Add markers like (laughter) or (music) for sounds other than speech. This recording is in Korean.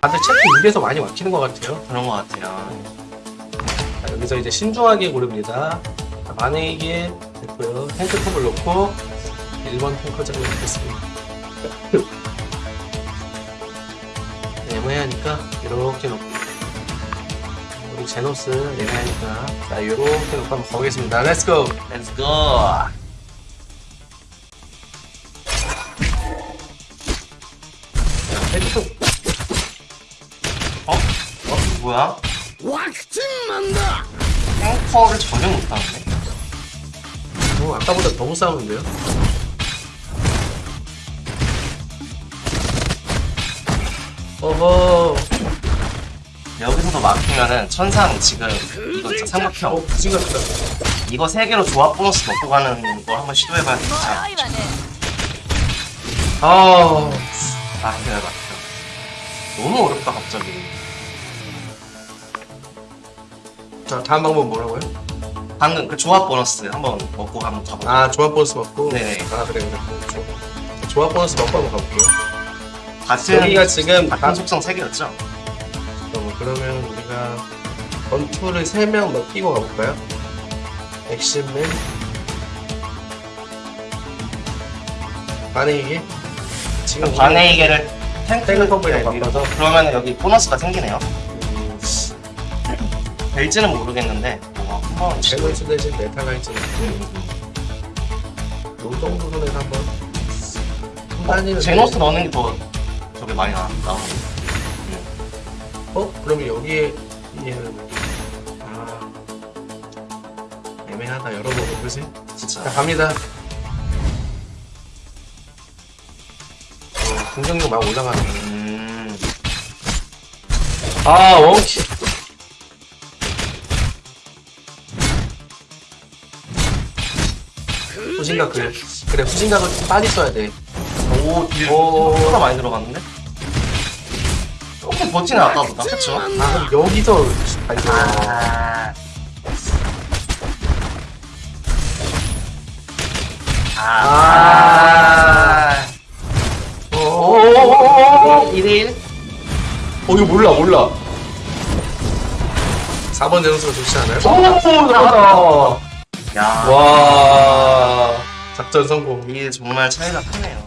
다들 체크 입에서 많이 막히는 것 같아요. 그런 것 같아요. 자, 여기서 이제 신중하게 고릅니다. 자, 만약에 됐고요. 탱크톱을 놓고 1번 탱커장을 넣겠습니다. 네, (laughs) 애매하니까 이렇게 놓고 우리 제노스 애매하니까 자 이렇게 놓고 한번 가보겠습니다. Let's go! Let's go. 탱 뭐야? 왁팅만다! 탱커를 전혀 못하는데? 어, 아까보다 너무 싸우는데요? 어허 여기서도 막히면은 천상 지금 이거 진짜 삼각형 어, 부진 같다 이거 세 개로 조합 보너스 먹고 가는 거 한번 시도해봐야 되겠다 어우 아, 아 막혀 막혀 너무 어렵다 갑자기 자, 다음 방법 뭐라고요? 방금 그 조합 보너스 한번 먹고 한번 가보자 아 조합 보너스 먹고 네네. 아 그래 그래. 조합 보너스 먹고 한번 가볼게요 같은 여기가 지금 같은 다- 속성 세 개였죠? 잠깐만, 그러면 우리가 건투를 3명 넣기고 가볼까요? 액션맨 반에 이게 지금 반의 개를 탱크 탱커블에 네, 바꿔서. 그러면 여기 보너스가 생기네요 음, 될지는 모르겠는데 뭐 한번 제노스 대신 메타가이즈는 요 정도 선에서 한번 한단위는 제노스 넣는 게 더 저게 많이 나, 나오는 어? 그러면 여기에 얘는 아 애매하다. 열어보고 그지? 진짜. 자 갑니다. 어, 공격력 막 올라가네. 음... 아 원키 후진각 그래 그래 후진각을 좀 빨리 써야 돼 오, 딜 오. 생각보다 많이 들어갔는데? 조금 버티네 아까보다 그쵸? 아 그럼 여기서 발견 아... 아... 오오오오오 1대1? 어 이거 몰라 몰라 4번 제노스가 좋지 않아요? 오, 나갔다. 야, 와 작전 성공 이게 정말 차이가 크네요.